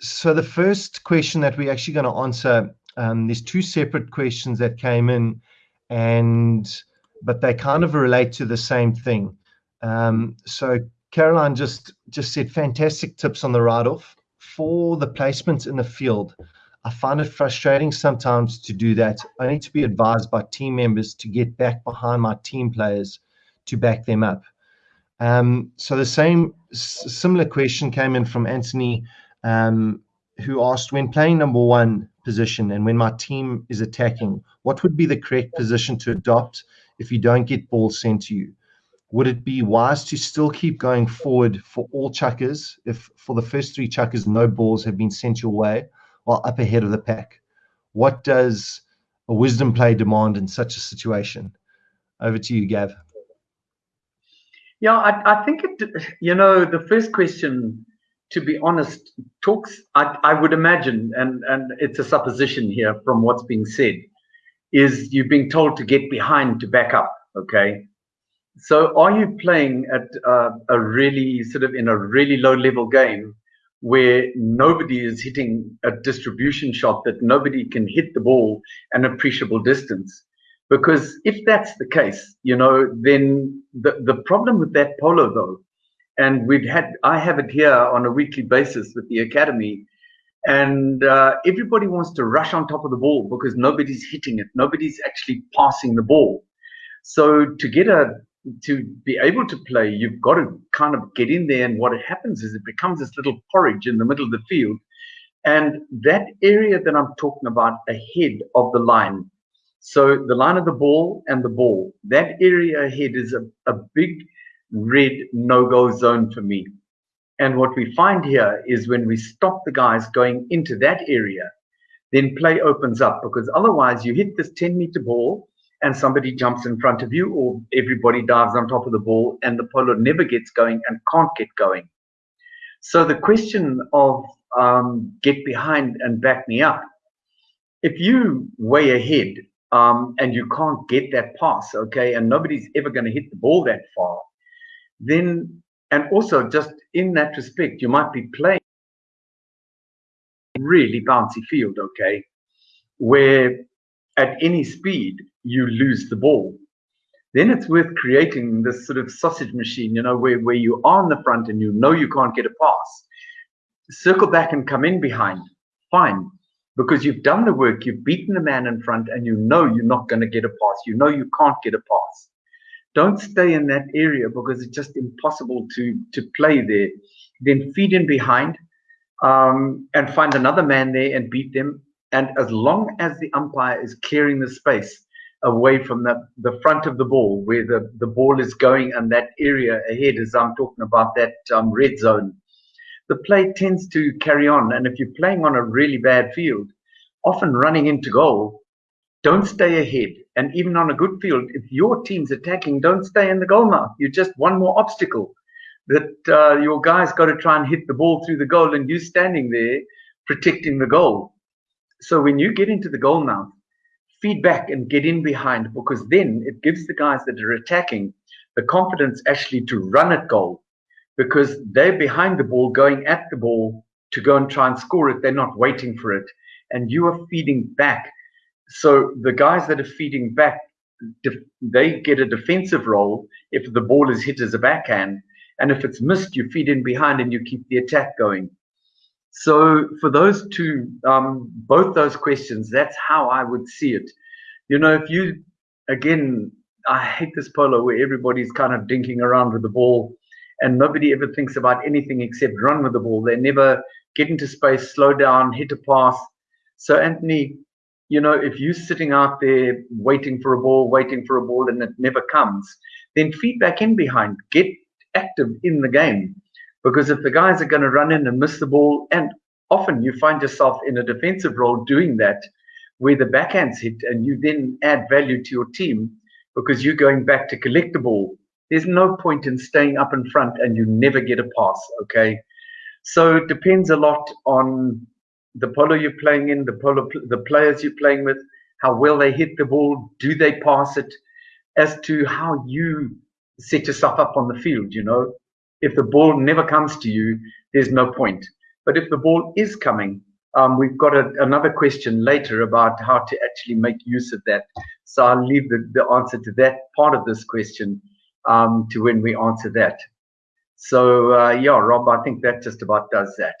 so the first question that we're actually going to answer, um, there's two separate questions that came in, and but they kind of relate to the same thing. Um, so Caroline just just said fantastic tips on the write-off for the placements in the field. I find it frustrating sometimes to do that. I need to be advised by team members to get back behind my team players to back them up. Um, so the same similar question came in from Anthony, um, who asked, when playing number one position and when my team is attacking, what would be the correct position to adopt if you don't get balls sent to you? Would it be wise to still keep going forward for all chukkers if for the first three chukkers no balls have been sent your way while up ahead of the pack? What does a wisdom play demand in such a situation? Over to you, Gav. Yeah, I, I think it, you know, the first question, to be honest, talks, I, I would imagine, and, and it's a supposition here from what's being said, is you're being told to get behind to back up, okay? So are you playing at uh, a really sort of in a really low level game where nobody is hitting a distribution shot that nobody can hit the ball an appreciable distance? Because if that's the case, you know, then the, the problem with that polo though, and we've had, I have it here on a weekly basis with the academy, and uh, everybody wants to rush on top of the ball because nobody's hitting it, nobody's actually passing the ball. So to get a to be able to play, you've got to kind of get in there. And what happens is it becomes this little porridge in the middle of the field. And that area that I'm talking about ahead of the line so the line of the ball and the ball, that area ahead is a, a big red no-go zone for me. And what we find here is when we stop the guys going into that area, then play opens up because otherwise you hit this 10 meter ball and somebody jumps in front of you or everybody dives on top of the ball and the polo never gets going and can't get going. So the question of um, get behind and back me up, if you way ahead um, and you can't get that pass, okay, and nobody's ever going to hit the ball that far, then, and also just in that respect, you might be playing really bouncy field, okay, where at any speed you lose the ball. Then it's worth creating this sort of sausage machine, you know, where, where you are on the front and you know you can't get a pass. Circle back and come in behind. Fine because you've done the work, you've beaten the man in front, and you know you're not going to get a pass. You know you can't get a pass. Don't stay in that area because it's just impossible to to play there. Then feed in behind um, and find another man there and beat them. And as long as the umpire is clearing the space away from the, the front of the ball where the, the ball is going and that area ahead, as I'm talking about that um, red zone, the play tends to carry on. And if you're playing on a really bad field, often running into goal, don't stay ahead. And even on a good field, if your team's attacking, don't stay in the goalmouth. You're just one more obstacle that uh, your guys got to try and hit the ball through the goal, and you're standing there protecting the goal. So when you get into the goalmouth, feed back and get in behind because then it gives the guys that are attacking the confidence actually to run at goal because they're behind the ball, going at the ball to go and try and score it. They're not waiting for it. And you are feeding back. So the guys that are feeding back, they get a defensive role if the ball is hit as a backhand. And if it's missed, you feed in behind and you keep the attack going. So for those two, um, both those questions, that's how I would see it. You know, if you, again, I hate this polo where everybody's kind of dinking around with the ball and nobody ever thinks about anything except run with the ball. They never get into space, slow down, hit a pass. So, Anthony, you know, if you're sitting out there waiting for a ball, waiting for a ball, and it never comes, then feed back in behind, get active in the game. Because if the guys are going to run in and miss the ball, and often you find yourself in a defensive role doing that, where the backhands hit, and you then add value to your team because you're going back to collect the ball there's no point in staying up in front and you never get a pass, okay? So it depends a lot on the polo you're playing in, the polo, the players you're playing with, how well they hit the ball, do they pass it, as to how you set yourself up on the field, you know? If the ball never comes to you, there's no point. But if the ball is coming, um, we've got a, another question later about how to actually make use of that. So I'll leave the, the answer to that part of this question um, to when we answer that. So uh, yeah, Rob, I think that just about does that.